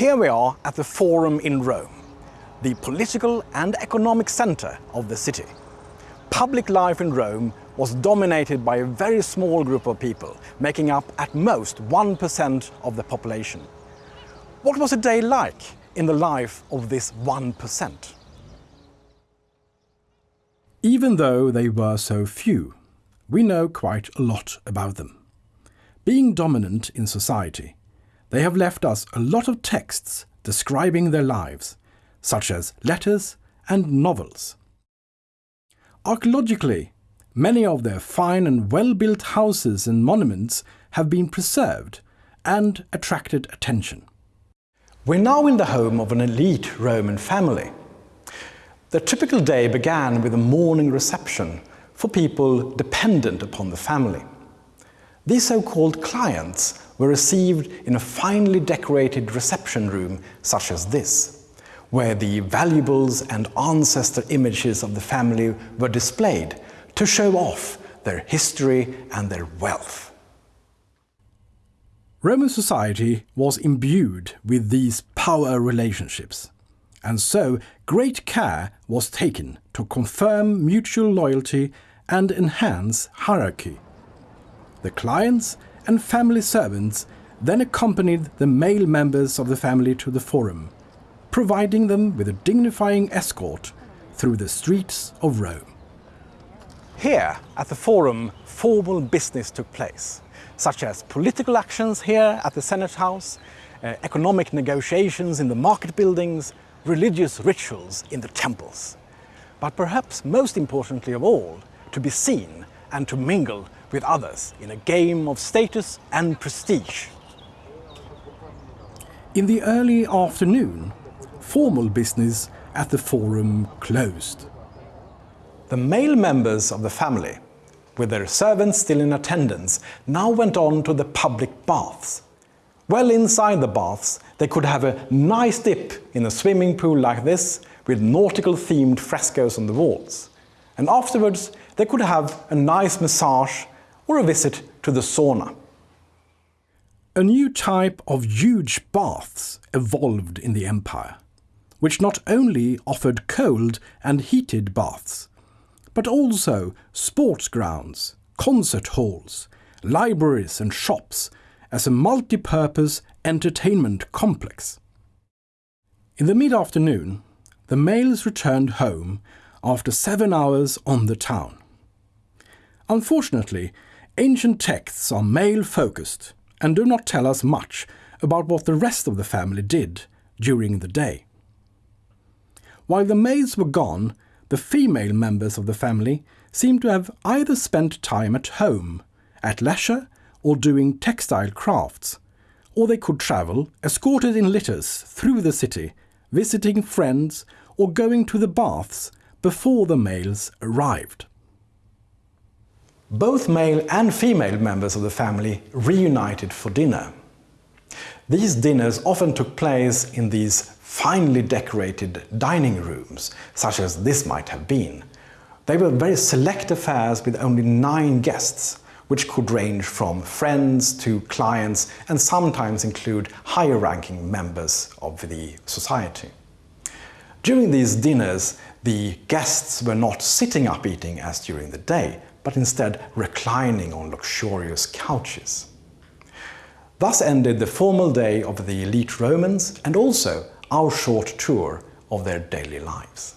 Here we are at the Forum in Rome, the political and economic center of the city. Public life in Rome was dominated by a very small group of people, making up at most 1% of the population. What was a day like in the life of this 1%? Even though they were so few, we know quite a lot about them. Being dominant in society, they have left us a lot of texts describing their lives, such as letters and novels. Archaeologically, many of their fine and well-built houses and monuments have been preserved and attracted attention. We're now in the home of an elite Roman family. The typical day began with a morning reception for people dependent upon the family. These so-called clients were received in a finely decorated reception room such as this, where the valuables and ancestor images of the family were displayed to show off their history and their wealth. Roman society was imbued with these power relationships, and so great care was taken to confirm mutual loyalty and enhance hierarchy. The clients and family servants then accompanied the male members of the family to the forum, providing them with a dignifying escort through the streets of Rome. Here at the forum, formal business took place, such as political actions here at the Senate House, uh, economic negotiations in the market buildings, religious rituals in the temples. But perhaps most importantly of all, to be seen and to mingle with others in a game of status and prestige. In the early afternoon, formal business at the forum closed. The male members of the family, with their servants still in attendance, now went on to the public baths. Well inside the baths, they could have a nice dip in a swimming pool like this, with nautical themed frescoes on the walls. And afterwards, they could have a nice massage or a visit to the sauna. A new type of huge baths evolved in the empire, which not only offered cold and heated baths, but also sports grounds, concert halls, libraries and shops as a multi-purpose entertainment complex. In the mid-afternoon, the males returned home after seven hours on the town. Unfortunately, ancient texts are male-focused and do not tell us much about what the rest of the family did during the day. While the males were gone, the female members of the family seem to have either spent time at home, at leisure, or doing textile crafts, or they could travel, escorted in litters, through the city, visiting friends or going to the baths before the males arrived. Both male and female members of the family reunited for dinner. These dinners often took place in these finely decorated dining rooms, such as this might have been. They were very select affairs with only nine guests, which could range from friends to clients and sometimes include higher ranking members of the society. During these dinners, the guests were not sitting up eating as during the day, but instead reclining on luxurious couches. Thus ended the formal day of the elite Romans and also our short tour of their daily lives.